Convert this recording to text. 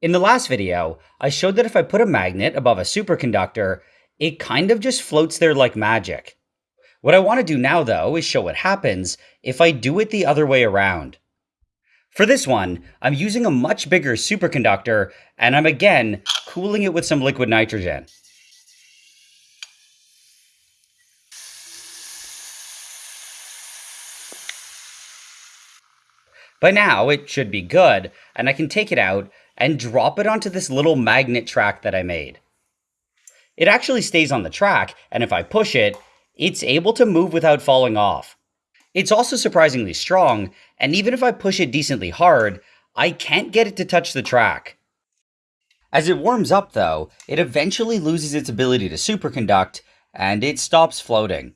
In the last video, I showed that if I put a magnet above a superconductor, it kind of just floats there like magic. What I want to do now, though, is show what happens if I do it the other way around. For this one, I'm using a much bigger superconductor, and I'm again cooling it with some liquid nitrogen. By now, it should be good, and I can take it out and drop it onto this little magnet track that I made. It actually stays on the track, and if I push it, it's able to move without falling off. It's also surprisingly strong, and even if I push it decently hard, I can't get it to touch the track. As it warms up, though, it eventually loses its ability to superconduct, and it stops floating.